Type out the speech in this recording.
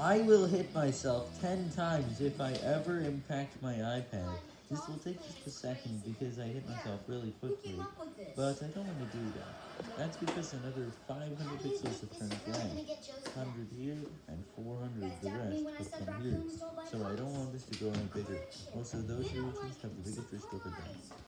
I will hit myself 10 times if I ever impact my iPad. This will take just a second because I hit myself really quickly, but I don't want to do that. That's because another 500 pixels have turned blank. 100 here, and 400 the rest have come here. So I don't want this to go any bigger. Also, those regions have the biggest risk of.